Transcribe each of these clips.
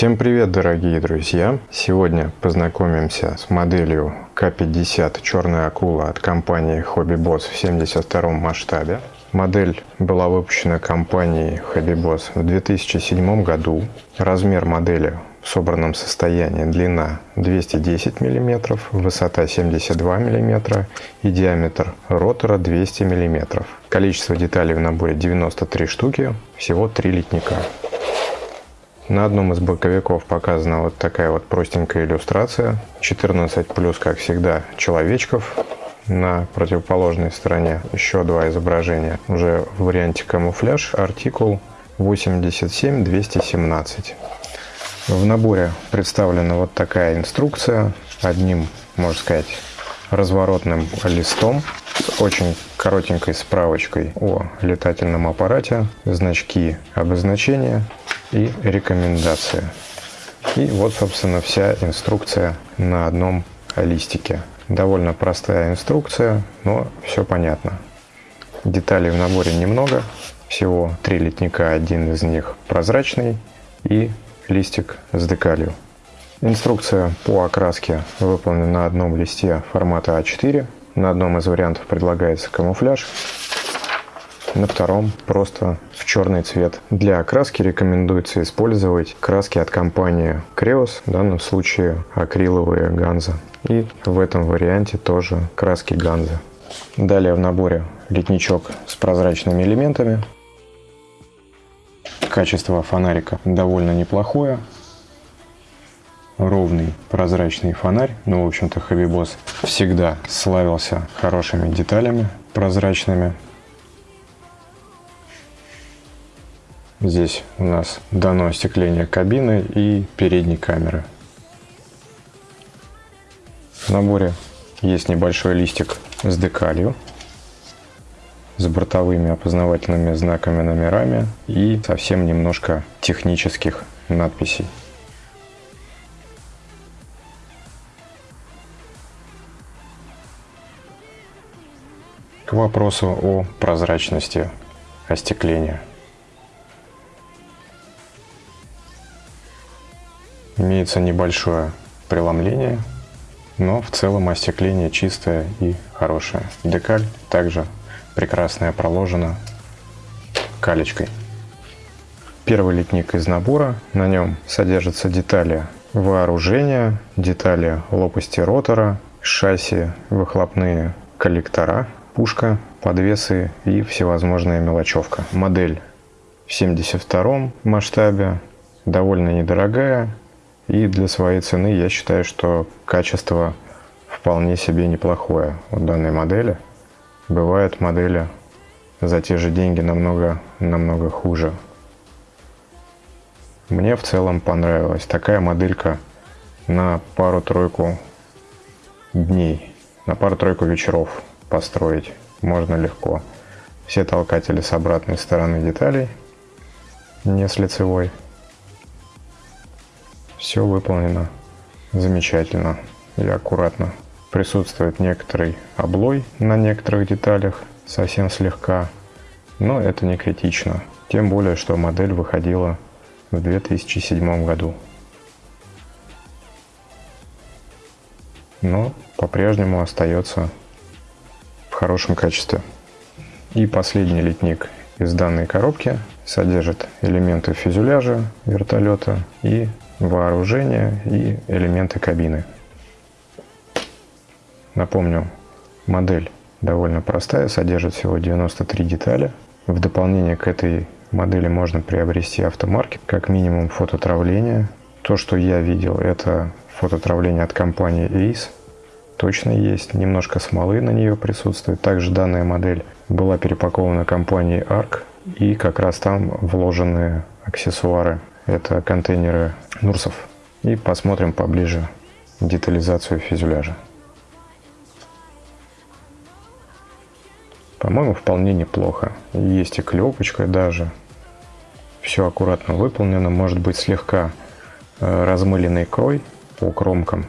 Всем привет, дорогие друзья! Сегодня познакомимся с моделью К50 «Черная акула» от компании Hobby Boss в 72 масштабе. Модель была выпущена компанией Hobby Boss в 2007 году. Размер модели в собранном состоянии длина 210 мм, высота 72 мм и диаметр ротора 200 мм. Количество деталей в наборе 93 штуки, всего 3 литника. На одном из боковиков показана вот такая вот простенькая иллюстрация. 14 плюс, как всегда, человечков. На противоположной стороне еще два изображения. Уже в варианте камуфляж, артикул 87217. В наборе представлена вот такая инструкция. Одним, можно сказать, разворотным листом с очень коротенькой справочкой о летательном аппарате, значки обозначения, и рекомендации. И вот, собственно, вся инструкция на одном листике. Довольно простая инструкция, но все понятно. Деталей в наборе немного, всего три литника, один из них прозрачный и листик с декалью. Инструкция по окраске выполнена на одном листе формата А4. На одном из вариантов предлагается камуфляж, на втором просто в черный цвет. Для окраски рекомендуется использовать краски от компании Creos, в данном случае акриловые Ганза. И в этом варианте тоже краски Ганза. Далее в наборе литничок с прозрачными элементами. Качество фонарика довольно неплохое. Ровный прозрачный фонарь. Ну, в общем-то, Хабибос всегда славился хорошими деталями прозрачными. Здесь у нас дано остекление кабины и передней камеры. В наборе есть небольшой листик с декалью, с бортовыми опознавательными знаками номерами и совсем немножко технических надписей. К вопросу о прозрачности остекления. Имеется небольшое преломление, но в целом остекление чистое и хорошее. Декаль также прекрасная проложена калечкой. Первый литник из набора. На нем содержатся детали вооружения, детали лопасти ротора, шасси, выхлопные коллектора, пушка, подвесы и всевозможная мелочевка. Модель в 72 масштабе, довольно недорогая, и для своей цены я считаю, что качество вполне себе неплохое у данной модели. Бывают модели за те же деньги намного, намного хуже. Мне в целом понравилась такая моделька на пару-тройку дней, на пару-тройку вечеров построить можно легко. Все толкатели с обратной стороны деталей, не с лицевой. Все выполнено замечательно и аккуратно. Присутствует некоторый облой на некоторых деталях, совсем слегка, но это не критично. Тем более, что модель выходила в 2007 году. Но по-прежнему остается в хорошем качестве. И последний литник из данной коробки содержит элементы фюзеляжа вертолета и вооружение и элементы кабины. Напомню, модель довольно простая, содержит всего 93 детали. В дополнение к этой модели можно приобрести автомаркет, как минимум фототравление. То, что я видел, это фототравление от компании Ace. Точно есть, немножко смолы на нее присутствует. Также данная модель была перепакована компанией ARC, и как раз там вложены аксессуары это контейнеры Нурсов. И посмотрим поближе детализацию фюзеляжа. По-моему, вполне неплохо. Есть и клепочка даже. Все аккуратно выполнено. Может быть слегка э, размыленный крой по кромкам,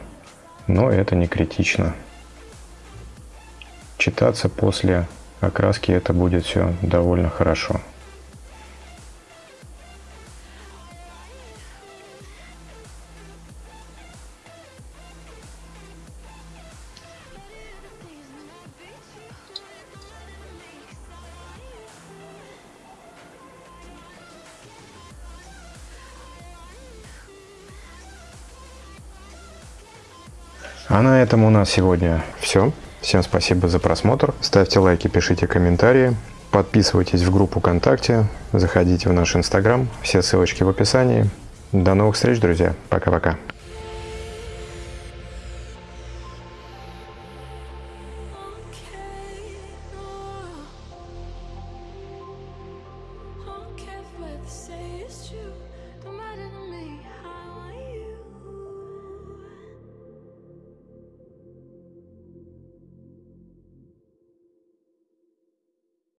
но это не критично. Читаться после окраски это будет все довольно хорошо. А на этом у нас сегодня все. Всем спасибо за просмотр. Ставьте лайки, пишите комментарии. Подписывайтесь в группу ВКонтакте, заходите в наш Инстаграм. Все ссылочки в описании. До новых встреч, друзья. Пока-пока.